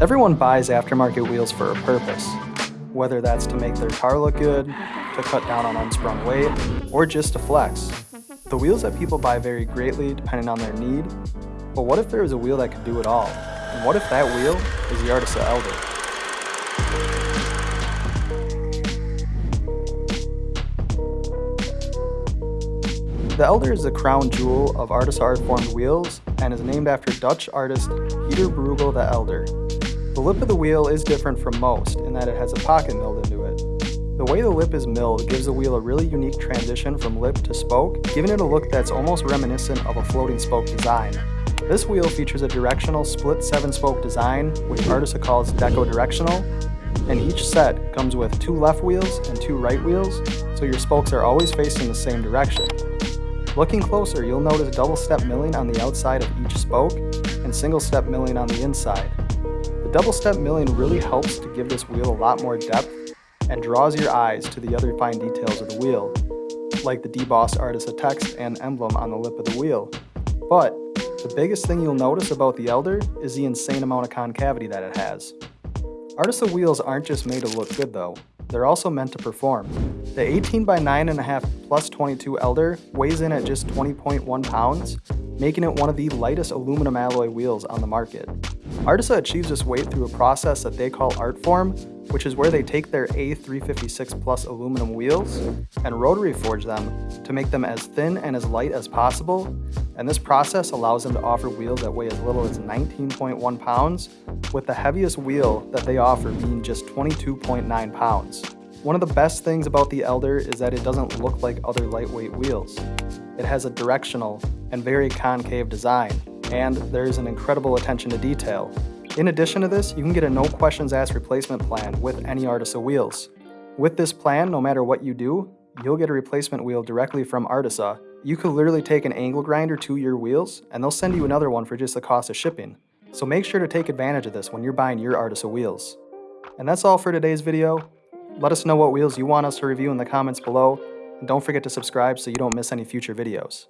Everyone buys aftermarket wheels for a purpose, whether that's to make their car look good, to cut down on unsprung weight, or just to flex. The wheels that people buy vary greatly depending on their need, but what if there was a wheel that could do it all? And what if that wheel is the Artisa Elder? The Elder is the crown jewel of Artisa art formed wheels and is named after Dutch artist Pieter Bruegel the Elder. The lip of the wheel is different from most in that it has a pocket milled into it. The way the lip is milled gives the wheel a really unique transition from lip to spoke, giving it a look that's almost reminiscent of a floating spoke design. This wheel features a directional split 7-spoke design, which Artisa calls Deco Directional, and each set comes with two left wheels and two right wheels, so your spokes are always facing the same direction. Looking closer, you'll notice double step milling on the outside of each spoke and single step milling on the inside. The double step milling really helps to give this wheel a lot more depth and draws your eyes to the other fine details of the wheel, like the debossed Artisa text and emblem on the lip of the wheel. But the biggest thing you'll notice about the Elder is the insane amount of concavity that it has. Artisa wheels aren't just made to look good though they're also meant to perform. The 18 by 9.5 plus 22 Elder weighs in at just 20.1 pounds, making it one of the lightest aluminum alloy wheels on the market. Artisa achieves this weight through a process that they call Artform, which is where they take their A356 Plus aluminum wheels and rotary forge them to make them as thin and as light as possible, and this process allows them to offer wheels that weigh as little as 19.1 pounds, with the heaviest wheel that they offer being just 22.9 pounds. One of the best things about the Elder is that it doesn't look like other lightweight wheels. It has a directional and very concave design, and there's an incredible attention to detail. In addition to this, you can get a no questions asked replacement plan with any Artisa wheels. With this plan, no matter what you do, you'll get a replacement wheel directly from Artisa. You could literally take an angle grinder to your wheels, and they'll send you another one for just the cost of shipping. So make sure to take advantage of this when you're buying your Artisa wheels. And that's all for today's video. Let us know what wheels you want us to review in the comments below, and don't forget to subscribe so you don't miss any future videos.